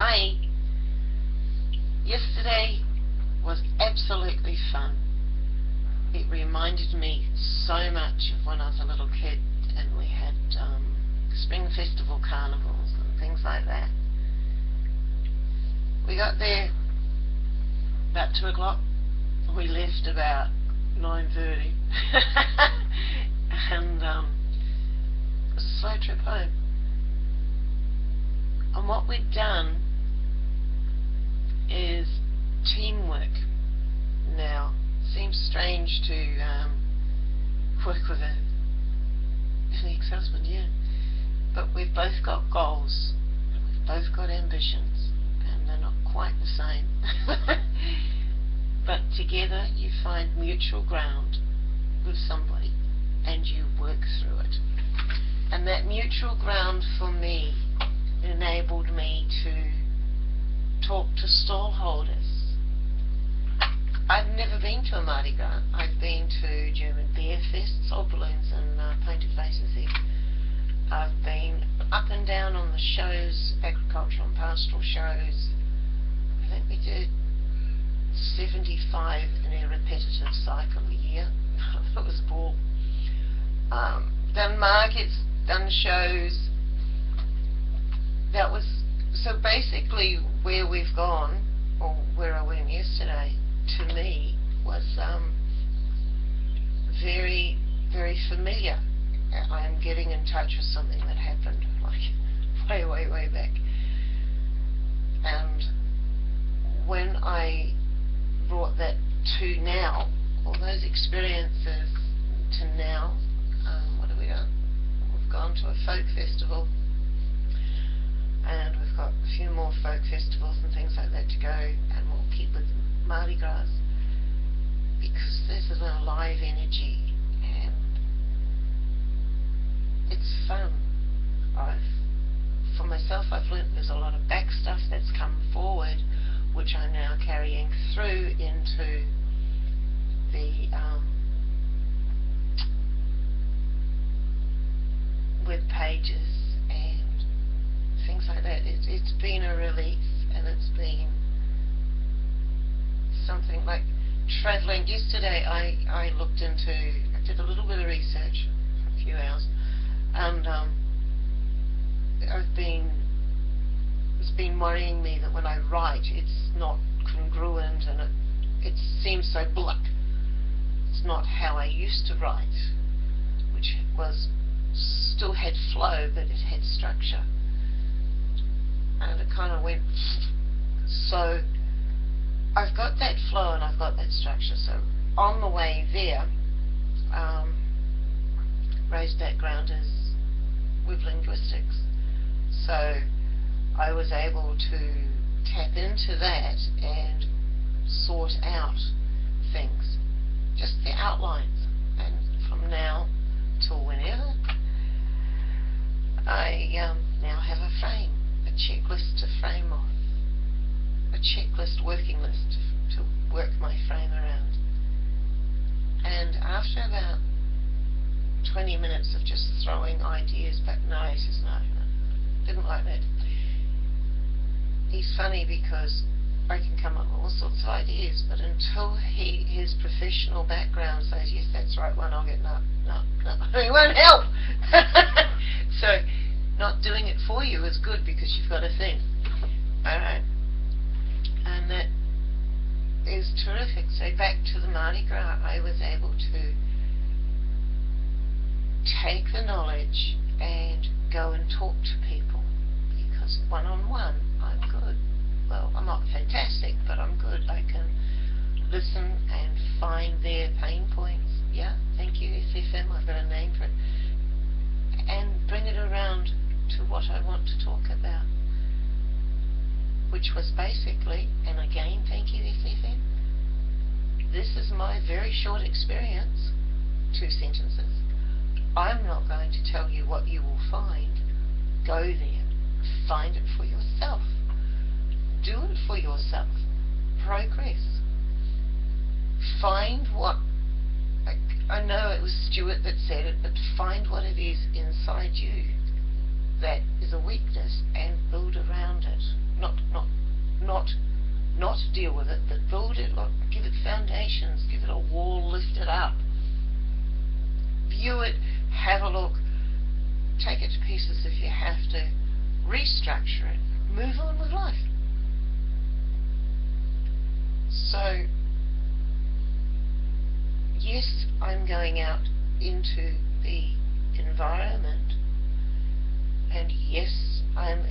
Hi. Yesterday was absolutely fun. It reminded me so much of when I was a little kid and we had um, spring festival carnivals and things like that. We got there about 2 o'clock. We left about 9.30 and um, it was a slow trip home. And what we'd done is teamwork now. Seems strange to um, work with a, an ex-husband, yeah. But we've both got goals, we've both got ambitions, and they're not quite the same. but together you find mutual ground with somebody and you work through it. And that mutual ground for me enabled me to talk to stallholders. I've never been to a Mardi Gras. I've been to German beer fests, sold balloons and uh, painted faces there. I've been up and down on the shows, agricultural and pastoral shows. I think we did 75 in a repetitive cycle a year. that was ball. Um, done markets, done shows, that was so basically where we've gone, or where I went yesterday, to me was um, very, very familiar. I am getting in touch with something that happened like way, way, way back. And when I brought that to now, all those experiences to now, um, what have we done? We've gone to a folk festival and we've got a few more folk festivals and things like that to go and we'll keep with Mardi Gras because there's an alive energy and it's fun. I've, for myself I've learnt there's a lot of back stuff that's come forward which I'm now carrying through into the um, web pages and things like that. It's, it's been a release and it's been something like travelling. Yesterday I, I looked into, I did a little bit of research a few hours and um, I've been, been worrying me that when I write it's not congruent and it, it seems so blunt. It's not how I used to write, which was still had flow but it had structure. And it kind of went so I've got that flow and I've got that structure. So on the way there um, Ray's background is with linguistics. So I was able to tap into that and sort out things just the outlines and from now till whenever I um, now have a frame a checklist to frame off, a checklist working list to, to work my frame around. And after about 20 minutes of just throwing ideas back, no, he says, no, no, didn't like that. He's funny because I can come up with all sorts of ideas, but until he his professional background says, yes, that's right one, I'll get no, no, no, he won't help. so not doing it for you is good because you've got a thing. Alright? And that is terrific. So back to the Mardi Gras, I was able to take the knowledge and go and talk to people because one-on-one -on -one, I'm good. Well, I'm not fantastic, but I'm good. I can listen and find their pain points. Yeah, thank you, SFM, I've got a name for it. And bring it around to what I want to talk about. Which was basically, and again, thank you, SFM, this is my very short experience, two sentences. I'm not going to tell you what you will find. Go there. Find it for yourself. Yourself. Progress. Find what I know it was Stuart that said it, but find what it is inside you that is a weakness and build around it. Not, not not, not deal with it, but build it, like, give it foundations, give it a wall, lift it up. View it, have a look, take it to pieces if you have to, restructure it, move on with life. I'm going out into the environment. And yes, I'm